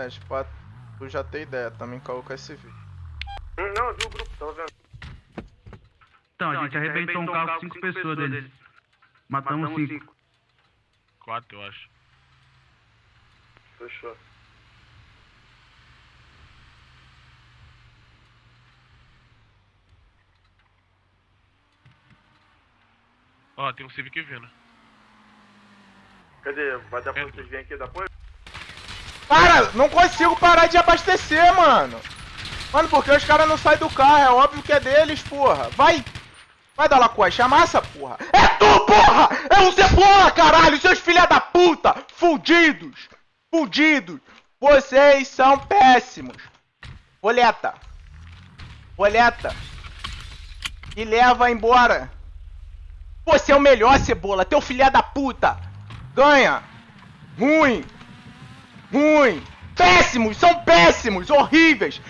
Nanete, pra tu já ter ideia, também com esse vídeo. Não, eu vi o grupo, tava vendo. Então, a gente arrebentou um carro com cinco pessoas deles. Matamos cinco. Quatro, eu acho. Fechou. Ó, tem um Civic vindo. Cadê? Vai dar pra vocês virem aqui da apoio? Cara, não consigo parar de abastecer, mano. Mano, porque os caras não saem do carro, é óbvio que é deles, porra. Vai! Vai dar Lacoste, amassa, porra! É tu, porra! É o Cebola, caralho! Seus filha da puta! Fudidos! Fudidos! Vocês são péssimos! Boleta! Boleta! Me leva embora! Você é o melhor, Cebola! Teu filha da puta! Ganha! Ruim! Ruim! Péssimos! São péssimos! Horríveis!